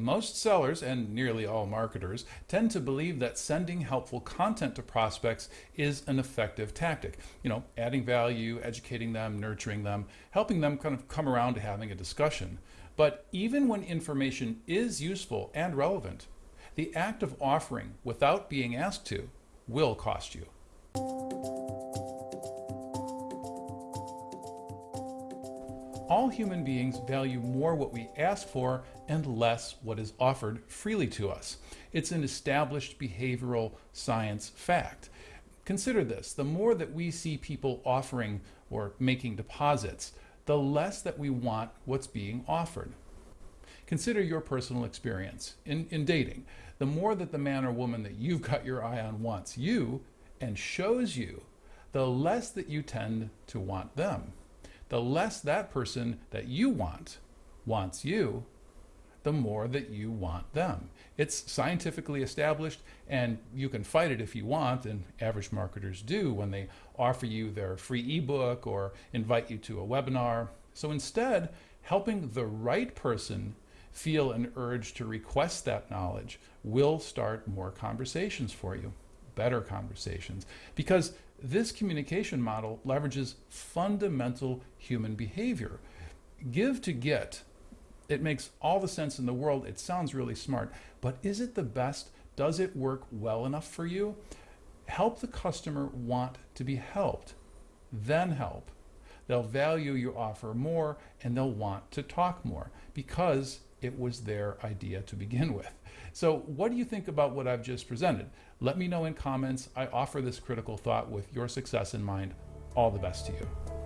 Most sellers, and nearly all marketers, tend to believe that sending helpful content to prospects is an effective tactic. You know, adding value, educating them, nurturing them, helping them kind of come around to having a discussion. But even when information is useful and relevant, the act of offering without being asked to will cost you. All human beings value more what we ask for and less what is offered freely to us. It's an established behavioral science fact. Consider this, the more that we see people offering or making deposits, the less that we want what's being offered. Consider your personal experience in, in dating. The more that the man or woman that you've got your eye on wants you and shows you, the less that you tend to want them the less that person that you want wants you, the more that you want them. It's scientifically established and you can fight it if you want and average marketers do when they offer you their free ebook or invite you to a webinar. So instead, helping the right person feel an urge to request that knowledge will start more conversations for you, better conversations, because this communication model leverages fundamental human behavior. Give to get. It makes all the sense in the world. It sounds really smart, but is it the best? Does it work well enough for you? Help the customer want to be helped, then help. They'll value your offer more and they'll want to talk more because it was their idea to begin with. So what do you think about what I've just presented? Let me know in comments. I offer this critical thought with your success in mind. All the best to you.